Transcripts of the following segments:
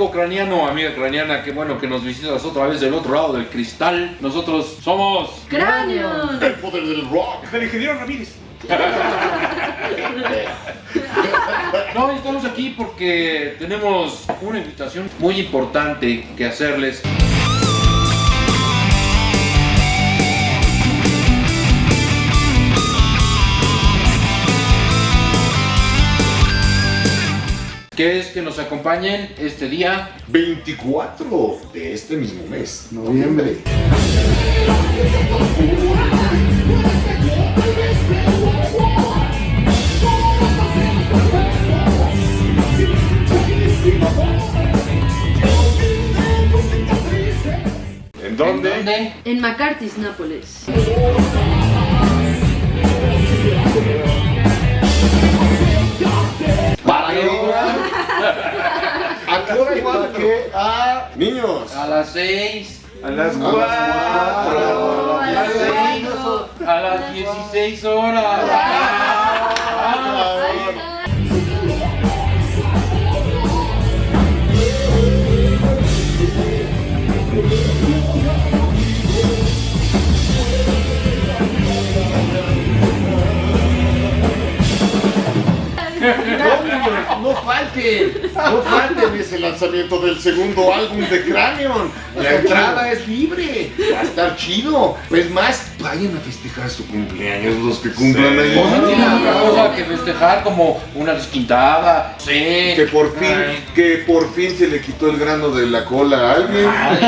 amigo craniano, amiga craniana, qué bueno que nos visitas otra vez del otro lado del cristal. Nosotros somos... ¡Cráneo! El poder del rock. El ingeniero Ramírez. No, estamos aquí porque tenemos una invitación muy importante que hacerles. Que es que nos acompañen este día 24 de este mismo mes, noviembre. ¿En dónde? ¿En dónde? En McCarthy's, Nápoles. A las 6, A las A las cuatro. cuatro. a las cinco, a las 16 horas. Falten, no falten, es el lanzamiento del segundo álbum de Cranion. La entrada es libre, va a estar chido. Pues más, vayan a festejar su cumpleaños los que cumplan ahí. Pues no tiene otra cosa que festejar como una desquintada, sí. Que por fin, Ay, que por fin se le quitó el grano de la cola a alguien. ay.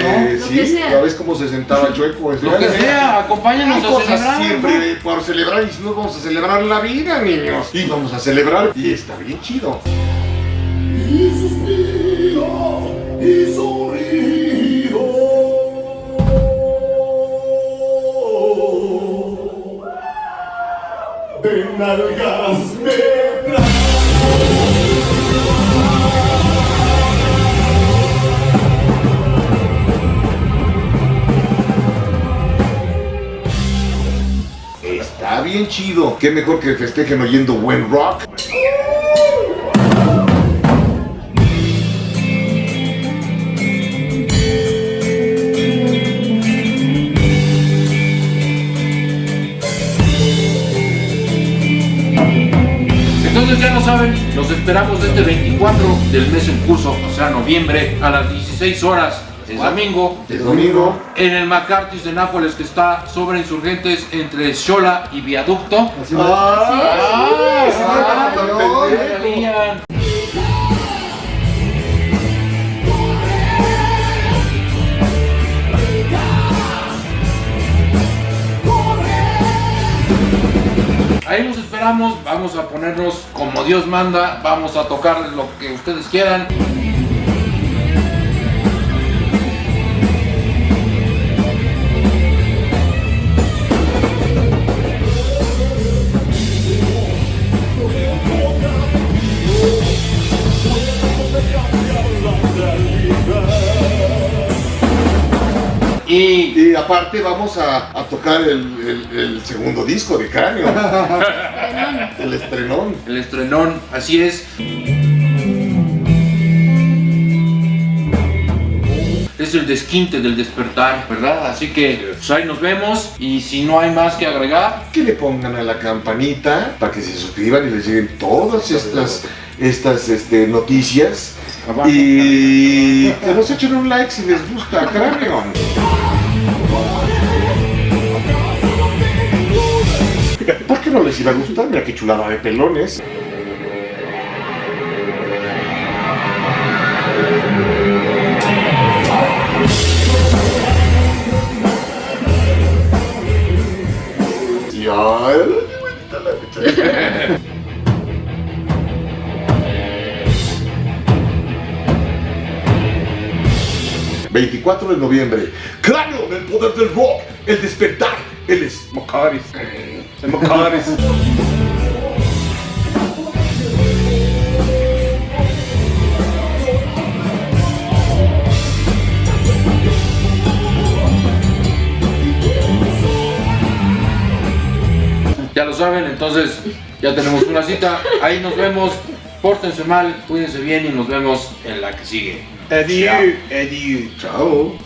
Eh, Lo sí, sea. ya ves cómo se sentaba chueco. Lo que sea, acompáñanos Hay a celebrar. siempre por celebrar y si no vamos a celebrar la vida, niños. Y vamos a celebrar y está bien chido. Y suspiro y sonrío. Nalgas. Está bien chido. Qué mejor que festejen oyendo buen rock. Entonces ya lo saben, los esperamos este 24 del mes en curso, o sea, noviembre, a las 16 horas, el domingo, El domingo. en el McCarthy's de Nápoles, que está sobre insurgentes entre Xola y Viaducto. ¡Ah! Ahí los esperamos, vamos a ponernos como Dios manda, vamos a tocar lo que ustedes quieran. Y Y aparte vamos a, a tocar el, el- el segundo disco de Cráneo. El estrenón. el estrenón, así es. Es el desquinte del despertar, ¿verdad? Así que pues ahí nos vemos y si no hay más que agregar, Que le pongan a la campanita para que se suscriban y les lleguen todas estas, estas este, noticias. Abajo. Y que nos echen un like si les gusta Cráneo. ¿Por qué no les iba a gustar? Mira qué chulada de pelones. Ya, la fecha. 24 de noviembre. Cráneo del poder del rock. El despertar. Él es Ya lo saben, entonces ya tenemos una cita, ahí nos vemos Pórtense mal, cuídense bien y nos vemos en la que sigue. Adiós, adiós. Chao.